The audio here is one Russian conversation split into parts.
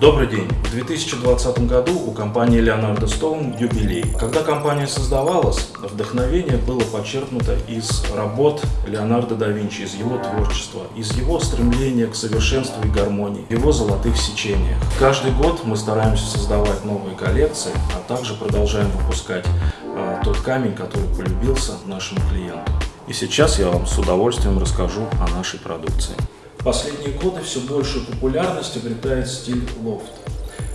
Добрый день! В 2020 году у компании Leonardo Stone юбилей. Когда компания создавалась, вдохновение было подчеркнуто из работ Леонардо да Винчи, из его творчества, из его стремления к совершенству и гармонии, его золотых сечениях. Каждый год мы стараемся создавать новые коллекции, а также продолжаем выпускать э, тот камень, который полюбился нашему клиенту. И сейчас я вам с удовольствием расскажу о нашей продукции последние годы все большую популярность обретает стиль лофт.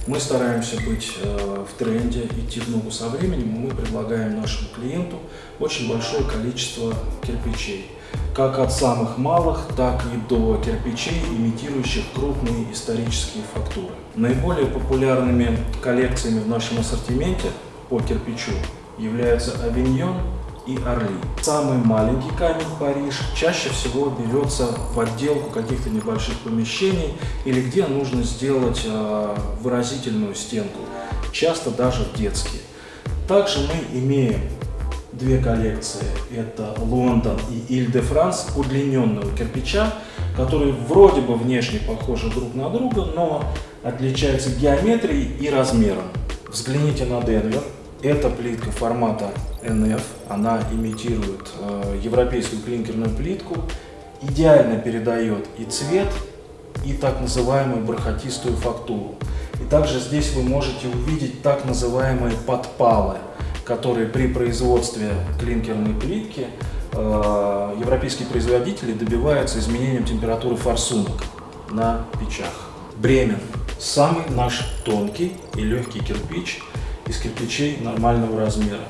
Мы стараемся быть э, в тренде, идти в ногу со временем, мы предлагаем нашему клиенту очень большое количество кирпичей. Как от самых малых, так и до кирпичей, имитирующих крупные исторические фактуры. Наиболее популярными коллекциями в нашем ассортименте по кирпичу являются Авиньон и Орли. Самый маленький камень Париж чаще всего берется в отделку каких-то небольших помещений или где нужно сделать э, выразительную стенку, часто даже в детские. Также мы имеем две коллекции. Это Лондон и Иль-де-Франс удлиненного кирпича, которые вроде бы внешне похожи друг на друга, но отличаются геометрией и размером. Взгляните на Денвер. Эта плитка формата NF, она имитирует э, европейскую клинкерную плитку, идеально передает и цвет, и так называемую бархатистую фактуру. И также здесь вы можете увидеть так называемые подпалы, которые при производстве клинкерной плитки э, европейские производители добиваются изменением температуры форсунок на печах. Бремен – самый наш тонкий и легкий кирпич – из кирпичей нормального размера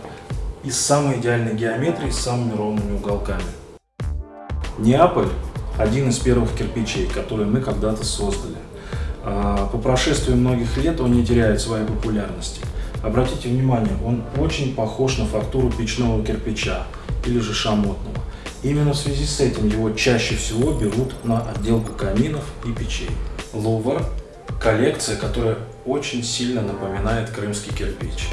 и с самой идеальной геометрией, с самыми ровными уголками. Неаполь – один из первых кирпичей, которые мы когда-то создали. А, по прошествии многих лет он не теряет своей популярности. Обратите внимание, он очень похож на фактуру печного кирпича или же шамотного. Именно в связи с этим его чаще всего берут на отделку каминов и печей. Лувр – коллекция, которая очень сильно напоминает крымский кирпич.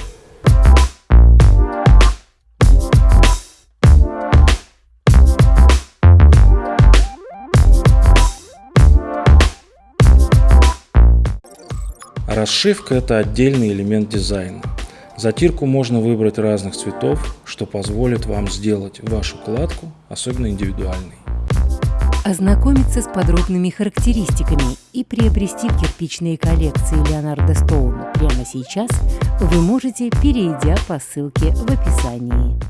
Расшивка – это отдельный элемент дизайна. Затирку можно выбрать разных цветов, что позволит вам сделать вашу кладку особенно индивидуальной. Ознакомиться с подробными характеристиками и приобрести кирпичные коллекции Леонардо Стоун прямо сейчас вы можете, перейдя по ссылке в описании.